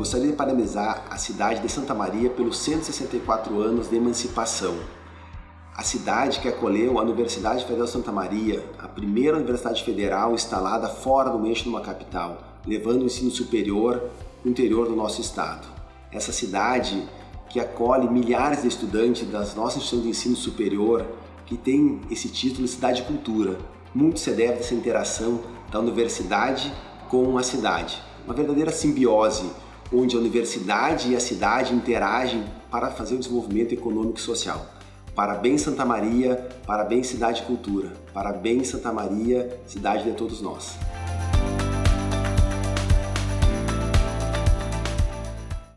gostaria de parabenizar a cidade de Santa Maria pelos 164 anos de emancipação. A cidade que acolheu a Universidade Federal de Santa Maria, a primeira universidade federal instalada fora do eixo de uma capital, levando o ensino superior para o interior do nosso estado. Essa cidade que acolhe milhares de estudantes das nossas instituições de ensino superior que tem esse título de Cidade Cultura. Muito se deve dessa interação da universidade com a cidade. Uma verdadeira simbiose, onde a universidade e a cidade interagem para fazer o desenvolvimento econômico e social. Parabéns Santa Maria, parabéns Cidade Cultura, parabéns Santa Maria, cidade de todos nós.